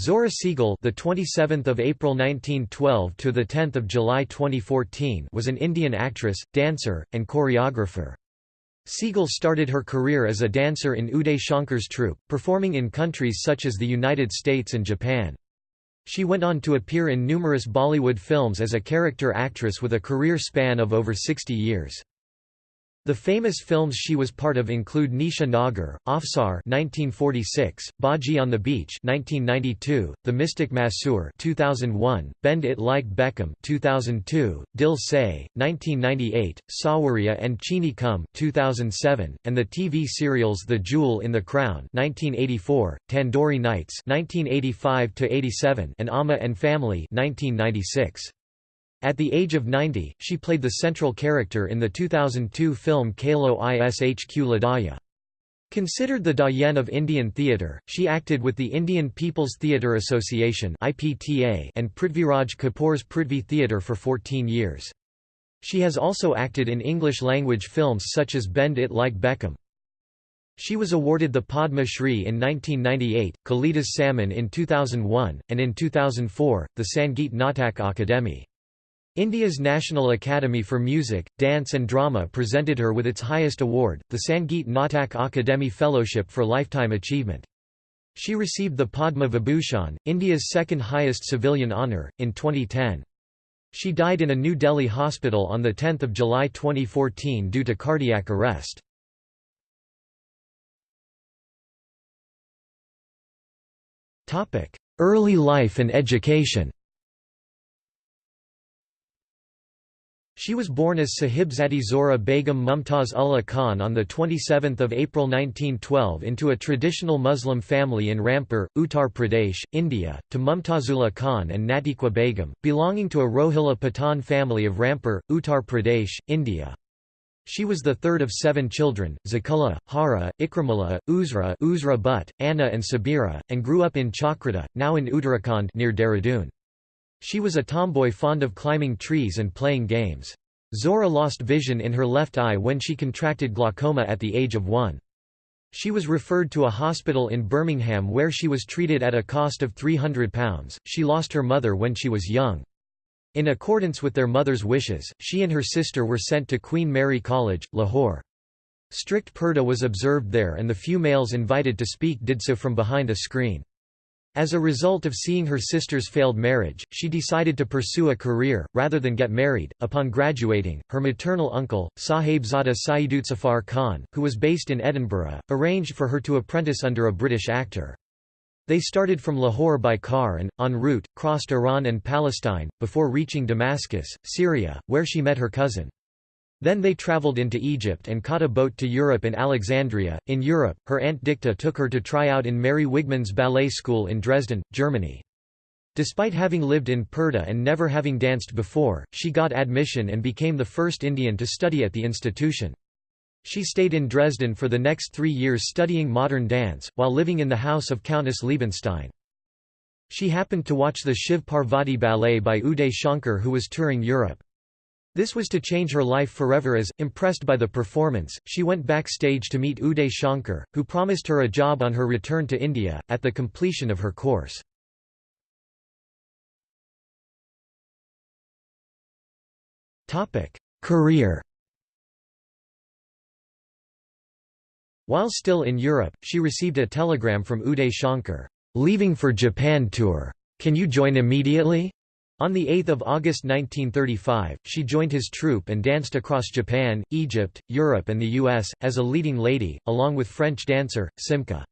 Zohra Sehgal, the 27th of April 1912 to the 10th of July 2014, was an Indian actress, dancer, and choreographer. Sehgal started her career as a dancer in Uday Shankar's troupe, performing in countries such as the United States and Japan. She went on to appear in numerous Bollywood films as a character actress with a career span of over 60 years. The famous films she was part of include Neecha Nagar, Afsar (1946), Bhaji on the Beach (1992), The Mystic Masseur (2001), Bend It Like Beckham (2002), Dil Se (1998), Saawariya and Cheeni Kum (2007), and the TV serials The Jewel in the Crown (1984), Tandoori Nights (1985 87), and Amma and Family (1996). At the age of 90, she played the central character in the 2002 film Kalo Ishq Ladaya. Considered the Doyen of Indian theatre, she acted with the Indian People's Theatre Association and Prithviraj Kapoor's Prithvi Theatre for 14 years. She has also acted in English-language films such as Bend It Like Beckham. She was awarded the Padma Shri in 1998, Kalidas Samman in 2001, and in 2004, the Sangeet Natak Akademi. India's National Academy for Music, Dance and Drama presented her with its highest award, the Sangeet Natak Akademi Fellowship for Lifetime Achievement. She received the Padma Vibhushan, India's second highest civilian honour, in 2010. She died in a New Delhi hospital on 10 July 2014 due to cardiac arrest. Early life and education She was born as Sahibzadi Zohra Begum Mumtaz Ullah Khan on 27 April 1912 into a traditional Muslim family in Rampur, Uttar Pradesh, India, to Mumtazullah Khan and Natiqua Begum, belonging to a Rohilla Pathan family of Rampur, Uttar Pradesh, India. She was the third of seven children, Zakulla, Hara, Ikramullah, Uzra, Uzra Butt, Anna and Sabira, and grew up in Chakrata, now in Uttarakhand near Dehradun. She was a tomboy fond of climbing trees and playing games. Zohra lost vision in her left eye when she contracted glaucoma at the age of one. She was referred to a hospital in Birmingham where she was treated at a cost of £300. She lost her mother when she was young. In accordance with their mother's wishes, she and her sister were sent to Queen Mary College, Lahore. Strict purdah was observed there and the few males invited to speak did so from behind a screen. As a result of seeing her sister's failed marriage, she decided to pursue a career, rather than get married. Upon graduating, her maternal uncle, Sahibzada Saidutzafar Khan, who was based in Edinburgh, arranged for her to apprentice under a British actor. They started from Lahore by car and, en route, crossed Iran and Palestine, before reaching Damascus, Syria, where she met her cousin. Then they travelled into Egypt and caught a boat to Europe in Alexandria. In Europe, her aunt Dicta took her to try out in Mary Wigman's ballet school in Dresden, Germany. Despite having lived in Purdah and never having danced before, she got admission and became the first Indian to study at the institution. She stayed in Dresden for the next three years studying modern dance, while living in the house of Countess Liebenstein. She happened to watch the Shiv Parvati ballet by Uday Shankar who was touring Europe. This was to change her life forever as, impressed by the performance, she went backstage to meet Uday Shankar, who promised her a job on her return to India, at the completion of her course. Career While still in Europe, she received a telegram from Uday Shankar, "'Leaving for Japan tour. Can you join immediately?' On 8 August 1935, she joined his troupe and danced across Japan, Egypt, Europe and the US, as a leading lady, along with French dancer, Simca.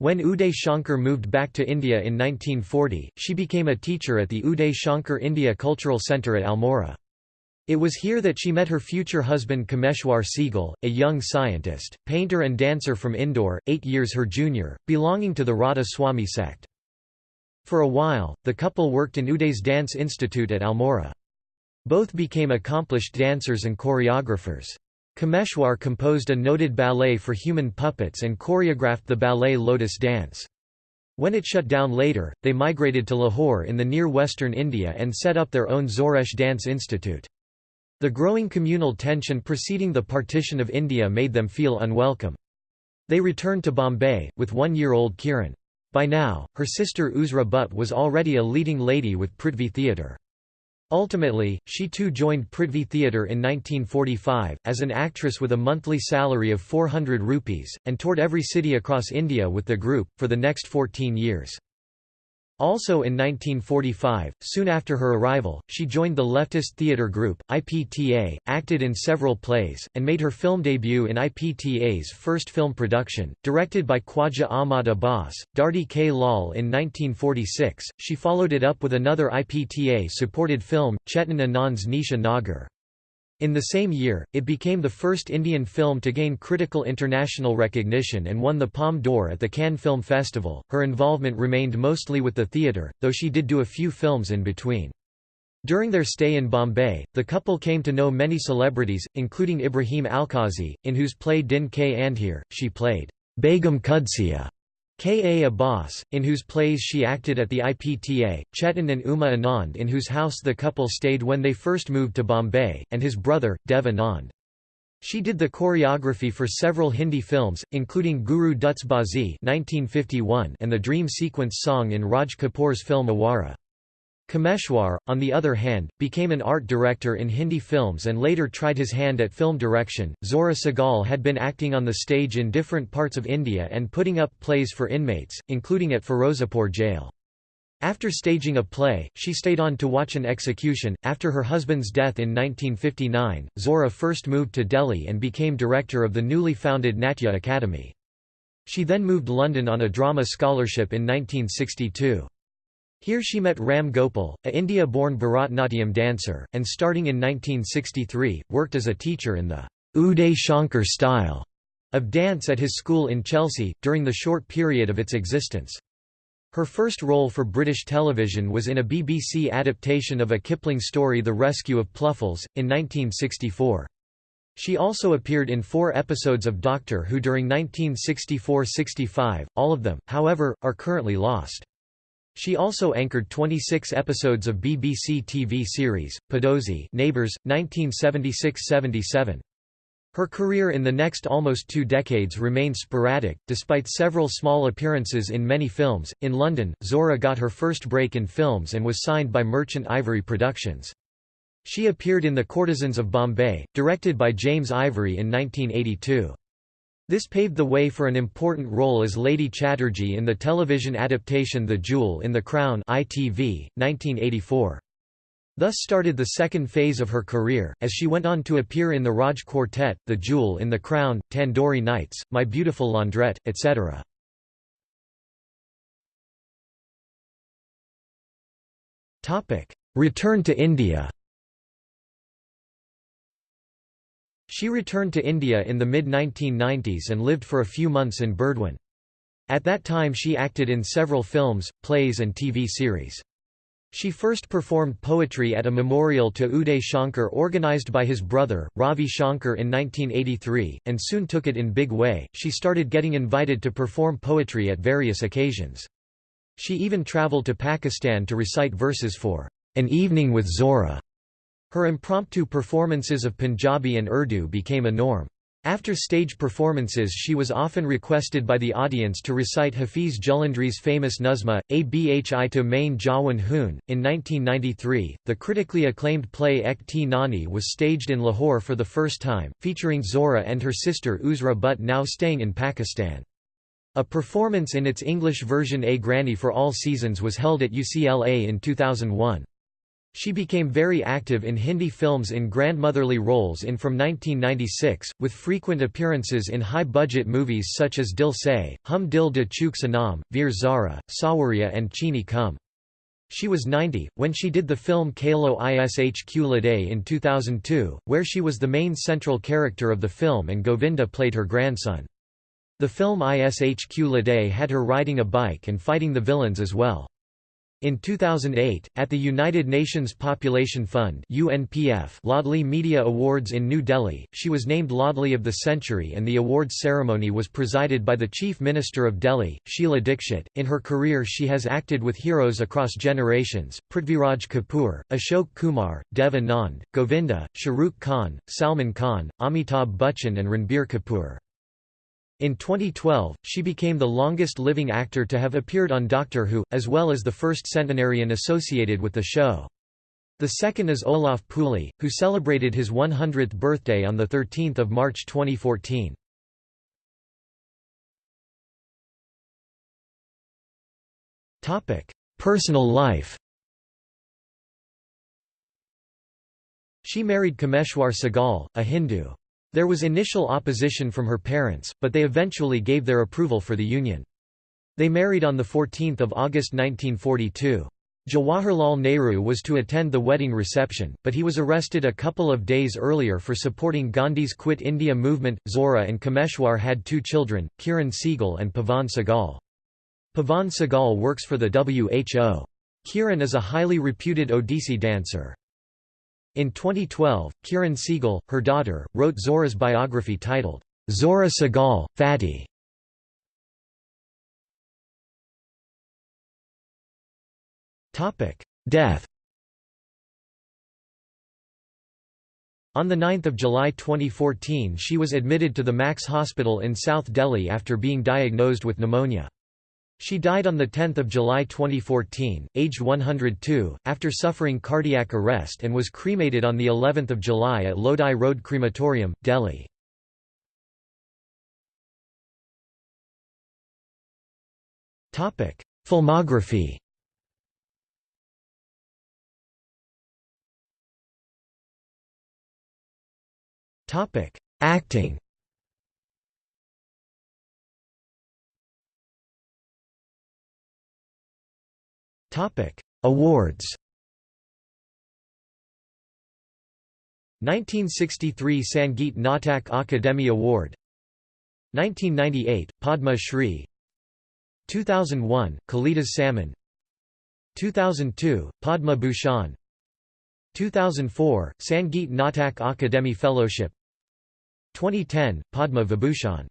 When Uday Shankar moved back to India in 1940, she became a teacher at the Uday Shankar India Cultural Centre at Almora. It was here that she met her future husband Kameshwar Sehgal, a young scientist, painter and dancer from Indore, eight years her junior, belonging to the Radha Swami sect. For a while, the couple worked in Uday's Dance Institute at Almora. Both became accomplished dancers and choreographers. Kameshwar composed a noted ballet for human puppets and choreographed the ballet Lotus Dance. When it shut down later, they migrated to Lahore in the near western India and set up their own Zoresh Dance Institute. The growing communal tension preceding the partition of India made them feel unwelcome. They returned to Bombay, with one-year-old Kiran. By now, her sister Uzra Butt was already a leading lady with Prithvi Theatre. Ultimately, she too joined Prithvi Theatre in 1945, as an actress with a monthly salary of 400 rupees, and toured every city across India with the group, for the next 14 years. Also in 1945, soon after her arrival, she joined the leftist theatre group, IPTA, acted in several plays, and made her film debut in IPTA's first film production, directed by Khwaja Ahmad Abbas, Dharti Ke Lal in 1946. She followed it up with another IPTA-supported film, Chetan Anand's Neecha Nagar. In the same year, it became the first Indian film to gain critical international recognition and won the Palme d'Or at the Cannes Film Festival. Her involvement remained mostly with the theatre, though she did do a few films in between. During their stay in Bombay, the couple came to know many celebrities, including Ibrahim Alkazi, in whose play Din Ke Andhere, she played Begum Kudsiya. K. A. Abbas, in whose plays she acted at the IPTA, Chetan and Uma Anand in whose house the couple stayed when they first moved to Bombay, and his brother, Dev Anand. She did the choreography for several Hindi films, including Guru Dutt's Baazi and the dream sequence song in Raj Kapoor's film Awara. Kameshwar, on the other hand, became an art director in Hindi films and later tried his hand at film direction. Zohra Sehgal had been acting on the stage in different parts of India and putting up plays for inmates, including at Firozapur jail. After staging a play, she stayed on to watch an execution. After her husband's death in 1959, Zohra first moved to Delhi and became director of the newly founded Natya Academy. She then moved London on a drama scholarship in 1962. Here she met Ram Gopal, a India-born Bharatnatyam dancer, and starting in 1963, worked as a teacher in the Uday Shankar style of dance at his school in Chelsea, during the short period of its existence. Her first role for British television was in a BBC adaptation of a Kipling story The Rescue of Pluffles, in 1964. She also appeared in four episodes of Doctor Who during 1964–65, all of them, however, are currently lost. She also anchored 26 episodes of BBC TV series, Padozee Neighbours, 1976–77. Her career in the next almost two decades remained sporadic, despite several small appearances in many films. In London, Zohra got her first break in films and was signed by Merchant Ivory Productions. She appeared in The Courtesans of Bombay, directed by James Ivory in 1982. This paved the way for an important role as Lady Chatterjee in the television adaptation The Jewel in the Crown ITV, 1984. Thus started the second phase of her career, as she went on to appear in the Raj Quartet, The Jewel in the Crown, Tandoori Nights, My Beautiful Laundrette, etc. Return to India She returned to India in the mid-1990s and lived for a few months in Burdwan. At that time she acted in several films, plays and TV series. She first performed poetry at a memorial to Uday Shankar organized by his brother, Ravi Shankar in 1983, and soon took it in big way. She started getting invited to perform poetry at various occasions. She even traveled to Pakistan to recite verses for An Evening with Zohra her impromptu performances of Punjabi and Urdu became a norm. After stage performances she was often requested by the audience to recite Hafiz Jalandhari's famous Nazma, Abhi to Main Jawan Hoon. In 1993, the critically acclaimed play Ek Thi Nani was staged in Lahore for the first time, featuring Zohra and her sister Uzra Butt now staying in Pakistan. A performance in its English version A Granny for All Seasons was held at UCLA in 2001. She became very active in Hindi films in grandmotherly roles in from 1996, with frequent appearances in high-budget movies such as Dil Se, Hum Dil de Chuke Sanam, Veer Zara, Saawariya and Cheeni Kum. She was 90, when she did the film Kalo Ishq Lade in 2002, where she was the main central character of the film and Govinda played her grandson. The film Ishq Lade had her riding a bike and fighting the villains as well. In 2008, at the United Nations Population Fund UNPF Laadli Media Awards in New Delhi, she was named Laadli of the Century and the awards ceremony was presided by the Chief Minister of Delhi, Sheila Dikshit. In her career she has acted with heroes across generations, Prithviraj Kapoor, Ashok Kumar, Dev Anand, Govinda, Shah Rukh Khan, Salman Khan, Amitabh Bachchan and Ranbir Kapoor. In 2012, she became the longest living actor to have appeared on Doctor Who, as well as the first centenarian associated with the show. The second is Olaf Pooley, who celebrated his 100th birthday on 13 March 2014. Personal life She married Kameshwar Sehgal, a Hindu. There was initial opposition from her parents, but they eventually gave their approval for the union. They married on 14 August 1942. Jawaharlal Nehru was to attend the wedding reception, but he was arrested a couple of days earlier for supporting Gandhi's Quit India movement. Zohra and Kameshwar had two children, Kiran Sehgal and Pavan Sehgal. Pavan Sehgal works for the WHO. Kiran is a highly reputed Odissi dancer. In 2012, Kiran Sehgal, her daughter, wrote Zohra's biography titled, Zohra Sehgal, Fatty. Death On 9 July 2014 she was admitted to the Max Hospital in South Delhi after being diagnosed with pneumonia. She died on 10 July 2014, aged 102, after suffering cardiac arrest and was cremated on of July at Lodi Road Crematorium, Delhi. Filmography Acting Awards 1963 Sangeet Natak Akademi Award 1998 Padma Shri 2001 Kalidas Samman 2002 Padma Bhushan 2004 Sangeet Natak Akademi Fellowship 2010 Padma Vibhushan